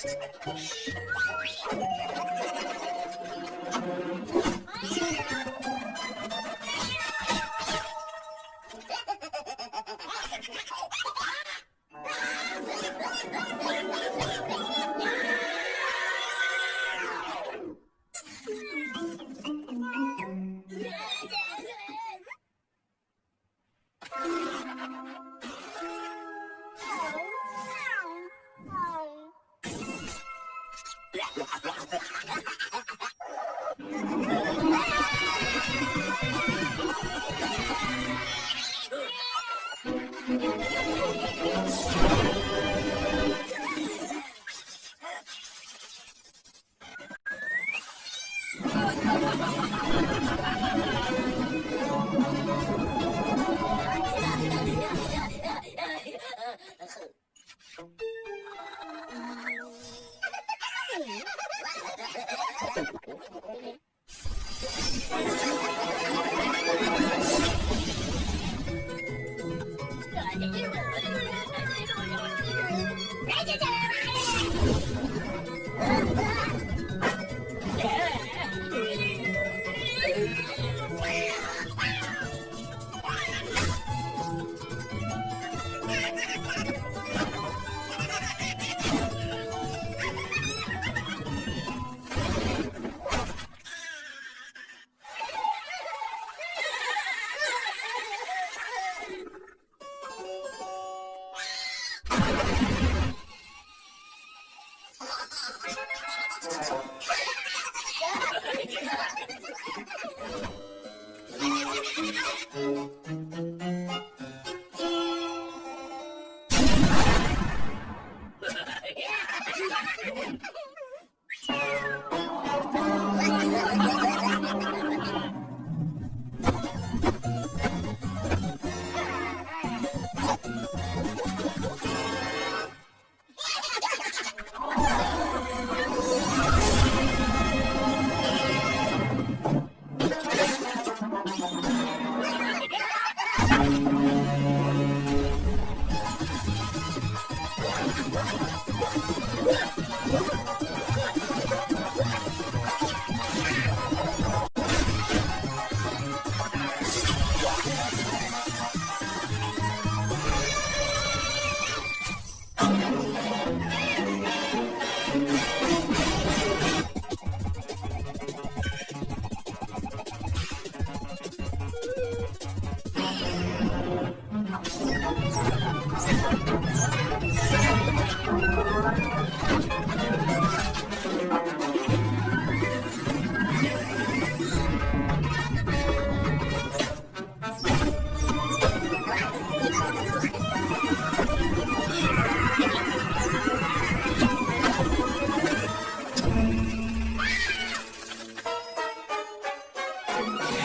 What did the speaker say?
Thank you. Yeah. わっ! Yeah!